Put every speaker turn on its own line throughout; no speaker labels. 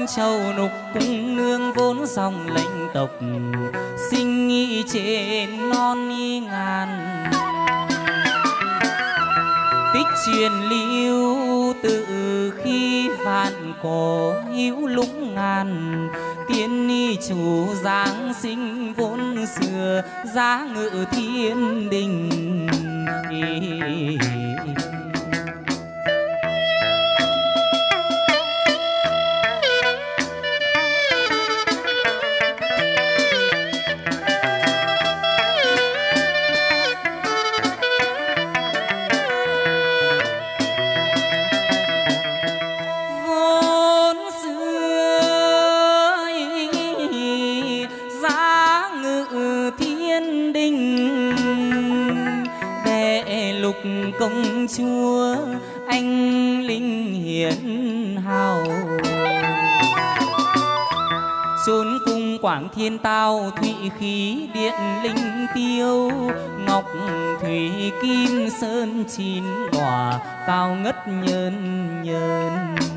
trong châu nục cung nương vốn dòng lệnh tộc, sinh nghi trên non nghi ngàn. Tích truyền lưu từ khi vạn cổ hữu lũng ngàn, tiên ni chủ giáng sinh vốn xưa giá ngự thiên đình. Sơn cung quảng thiên tao, thụy khí điện linh tiêu, ngọc thủy kim sơn chín đòa cao ngất nhơn nhơn.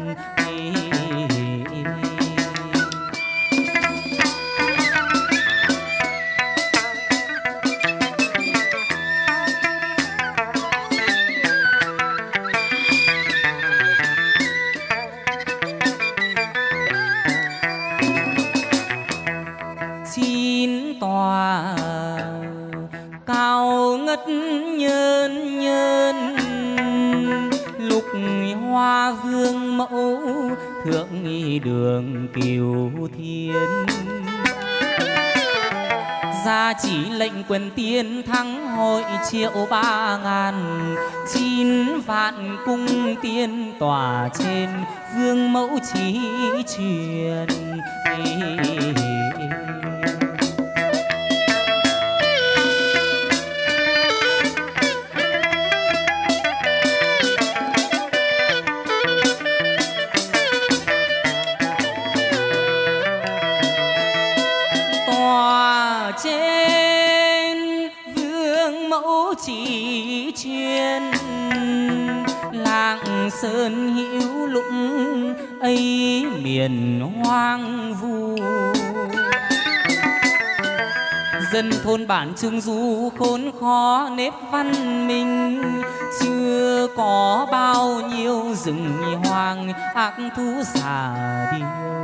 Thượng nghi đường kiều thiên. Gia chỉ lệnh quyền tiên thắng hội triệu ba ngàn, chín vạn cung tiên tỏa trên vương mẫu chỉ truyền. Hoang vu. Dân thôn bản trung du khốn khó nếp văn minh, chưa có bao nhiêu rừng hoang ác thú xà điêu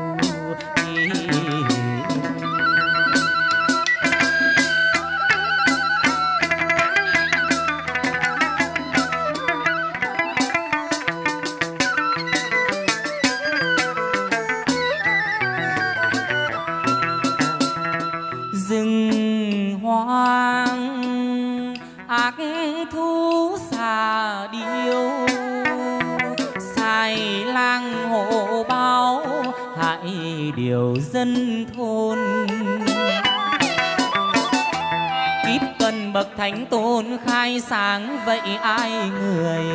bậc thánh tôn khai sáng, vậy ai người?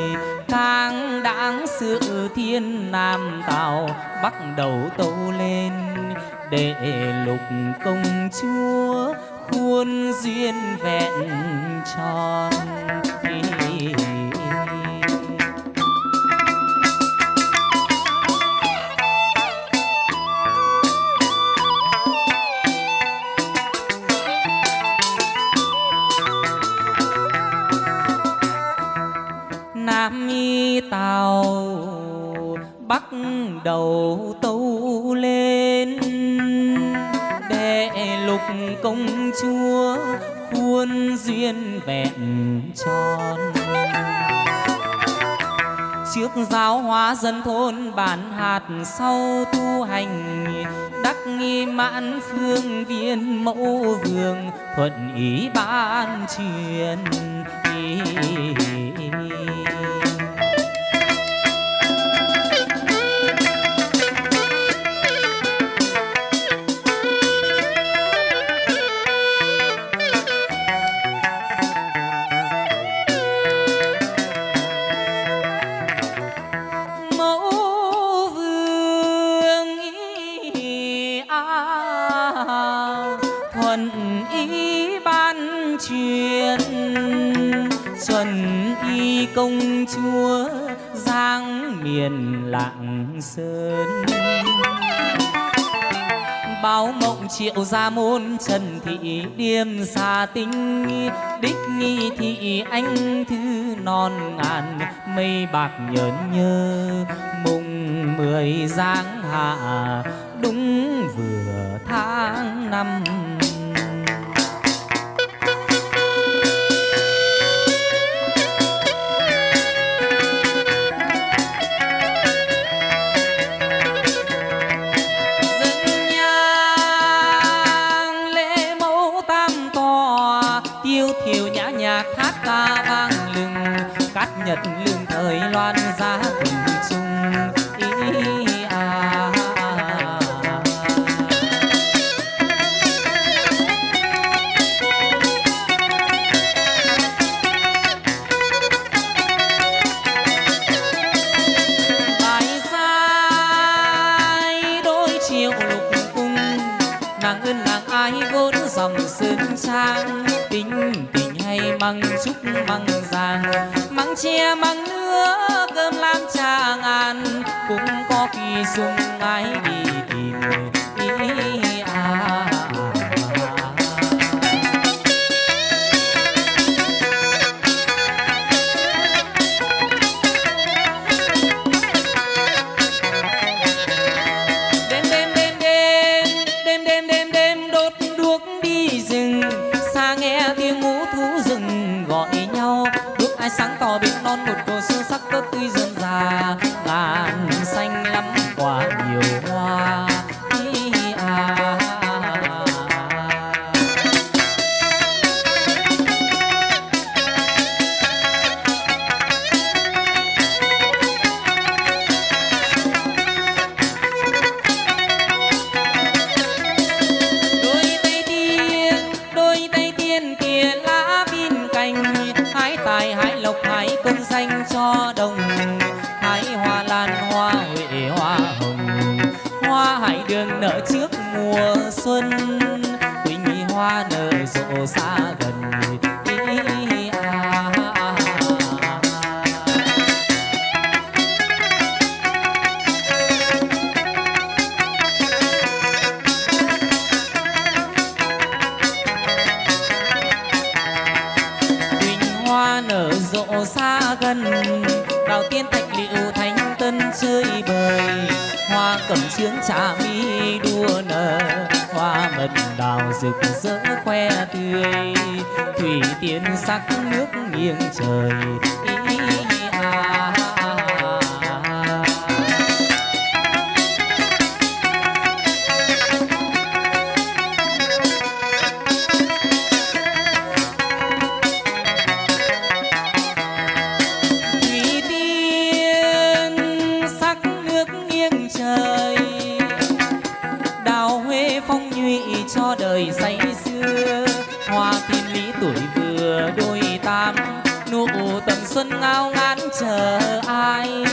Càng đáng sự thiên nam tạo bắt đầu tâu lên. Để lục công chúa khuôn duyên vẹn tròn. Công chúa khuôn duyên vẹn tròn. Trước giáo hóa dân thôn bản hạt sau tu hành, đắc nghi mãn phương viên mẫu vương thuận ý ban truyền công chúa giang miền lạng sơn. Báo mộng triệu gia môn trần thị điềm xa tinh, đích nghi thị anh thư non ngàn mây bạc nhớn nhơ. Mùng mười giáng hạ, đúng vừa tháng năm. Cát nhật lương thời loan giá cùng chung ý à. bài sai đôi chiều lục cung, nàng ơn nàng ai vốn dòng sơn trang tính tình hay măng trúc măng giàng, măng tre măng nước cơm lam trà ngàn. Cũng có khi dùng ai đi tìm nương nở trước mùa xuân. Quỳnh hoa nở rộ xa gần hoa nở rộ xa gần Đào tiên thạch liệu thánh tân chơi bời cẩm sướng trà mi đua nở. Hoa mật đào rực rỡ khoe tươi, Thủy tiên sắc nước nghiêng trời sao ngán chờ ai?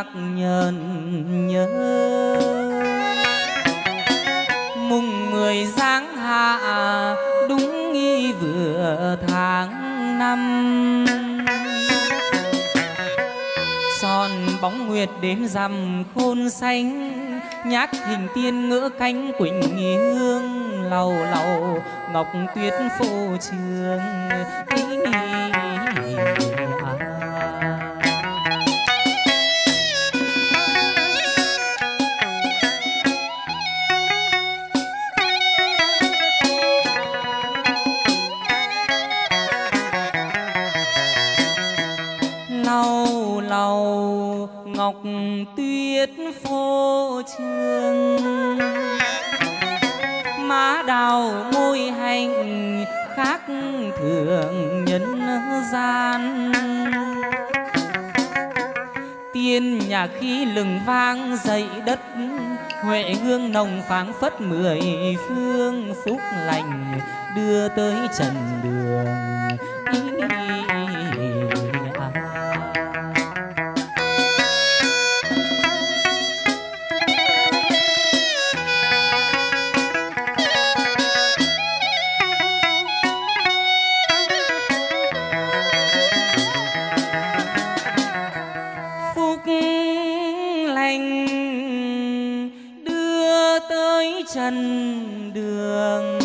Mắt nhờn nhớ. Mùng mười sáng hạ, đúng nghi vừa tháng năm. Tròn bóng nguyệt đến rằm khôn xanh nhát hình tiên ngỡ cánh quỳnh nghi hương lầu lầu ngọc tuyết phô trường ngọc tuyết phô trương má đào môi hành khác thường nhân gian. Tiên nhà khí lừng vang dậy đất, huệ hương nồng phảng phất mười phương phúc lành đưa tới trần đường. Chân đường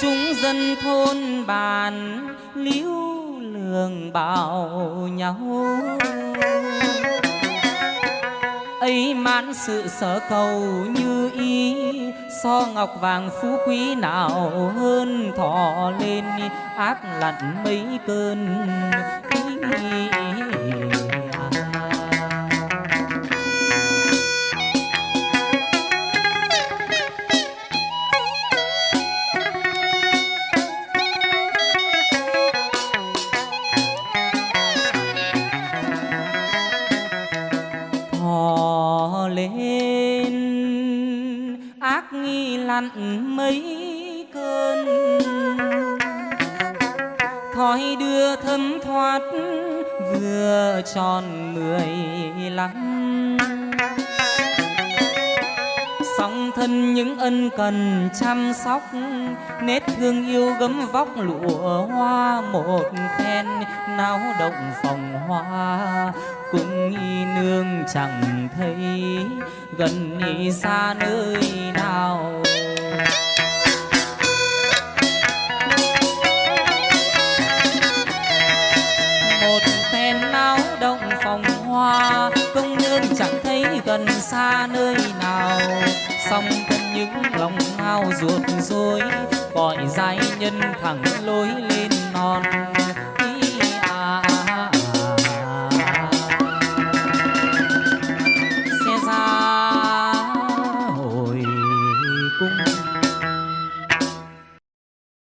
chúng dân thôn bàn liễu lường bảo nhau ấy mãn sự sở cầu như ý so ngọc vàng phú quý nào hơn thọ lên ác lặn mấy cơn ý, ý, ý. Lặn mấy cơn. Thói đưa thấm thoát, vừa tròn mười lăm. Song thân những ân cần chăm sóc nết thương yêu gấm vóc lụa hoa một phen. Náo động phòng hoa cũng y nương chẳng thấy. Gần y xa nơi nào hoa công nương chẳng thấy gần xa nơi nào. Song thân những lòng ngao ruột rối, gọi giai nhân thẳng lối lên non.